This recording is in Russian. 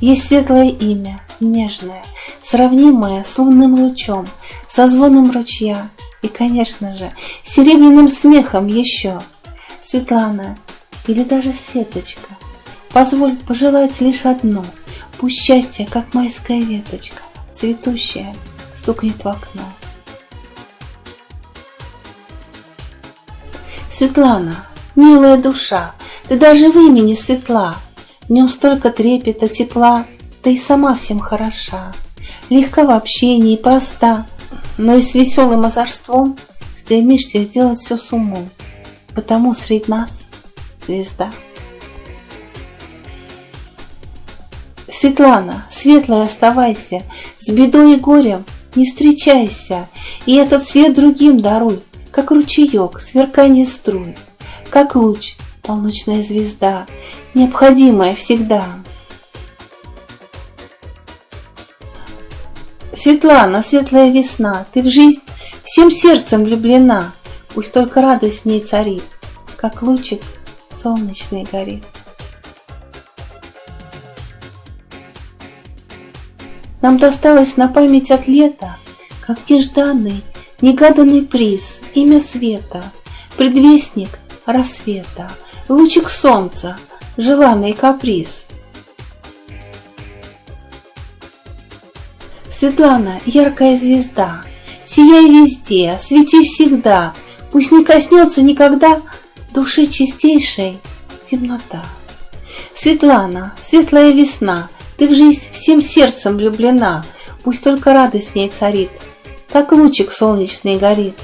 Есть светлое имя, нежное, сравнимое с лунным лучом, со звоном ручья и, конечно же, серебряным смехом еще. Светлана или даже Светочка, позволь пожелать лишь одно, пусть счастье, как майская веточка, цветущая, стукнет в окно. Светлана, милая душа, ты даже в имени светла, В нем столько трепета, тепла, Ты и сама всем хороша, Легка в общении, проста, Но и с веселым озорством Стремишься сделать все с умом, Потому среди нас звезда. Светлана, светлая оставайся, С бедой и горем не встречайся, И этот свет другим даруй, как ручеек, сверкание струй, Как луч, полночная звезда, Необходимая всегда. Светлана, светлая весна, Ты в жизнь всем сердцем влюблена, Пусть только радость в ней царит, Как лучик солнечный горит. Нам досталось на память от лета, Как нежданный Негаданный приз, имя света, Предвестник рассвета, Лучик солнца, желанный каприз. Светлана, яркая звезда, Сияй везде, свети всегда, Пусть не коснется никогда Души чистейшей темнота. Светлана, светлая весна, Ты в жизнь всем сердцем влюблена, Пусть только радость в ней царит — как лучик солнечный горит.